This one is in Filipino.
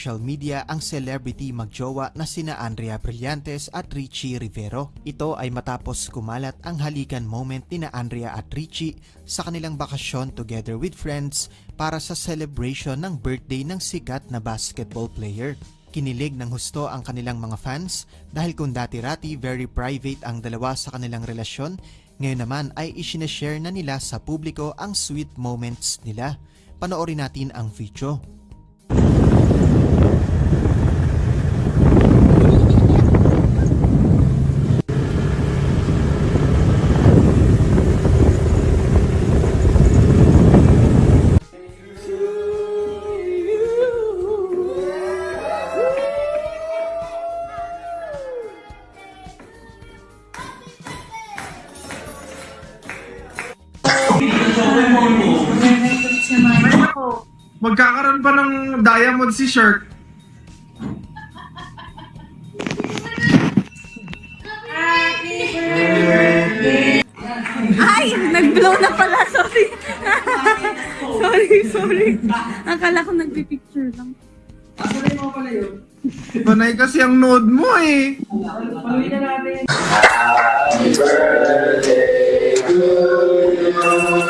social media ang celebrity magjowa na sina Andrea Brillantes at Richie Rivero. Ito ay matapos kumalat ang halikan moment ni na Andrea at Richie sa kanilang bakasyon together with friends para sa celebration ng birthday ng sikat na basketball player. Kinilig ng husto ang kanilang mga fans dahil kung dati-rati very private ang dalawa sa kanilang relasyon, ngayon naman ay isineshare na nila sa publiko ang sweet moments nila. Panoorin natin ang video. Magkakaroon pa ng diamond si shirt. Ay! Nag-blow na pala. Sorry. sorry, sorry. Akala ko nagpipicture lang. Panay kasi ang node mo eh. Happy birthday to